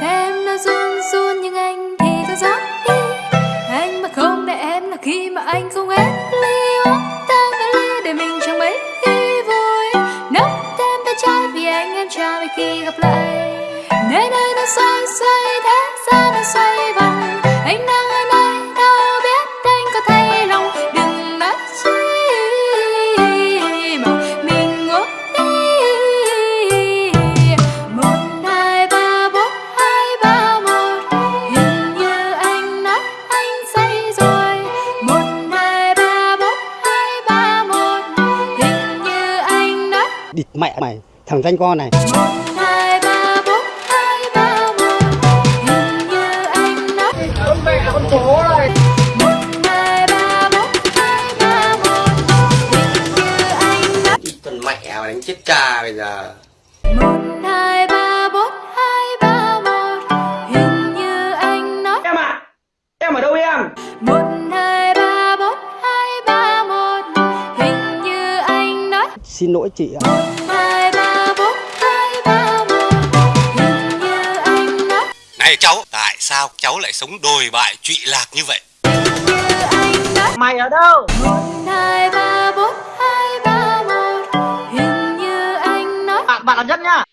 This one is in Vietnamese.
Em nó run run nhưng anh thì cứ gió đi. Anh mà không để em là khi mà anh không hết ly uống tan cái ly để mình chẳng mấy khi vui. Nốc thêm tay trái vì anh em chào vì khi gặp lại. Nơi đây nó xoay xoay mẹ mày thằng danh con này. Một hai ba bốn hai ba một hình như anh nói mẹ con chó này một hai ba bốn hai ba một hình như anh nói Con mẹ mà đánh chết cha bây giờ. Một hai ba bốn hai ba một hình như anh nói em à em ở đâu em? Một hai ba bốn hai ba một hình như anh nói xin lỗi chị ạ. hai về cháu Tại sao cháu lại sống đồi bại trụy lạc như vậy? Mày ở đâu? 1, 2, 3, 4, 2, 3, 1 Hình như anh nói Bạn, bạn là nhất nhá.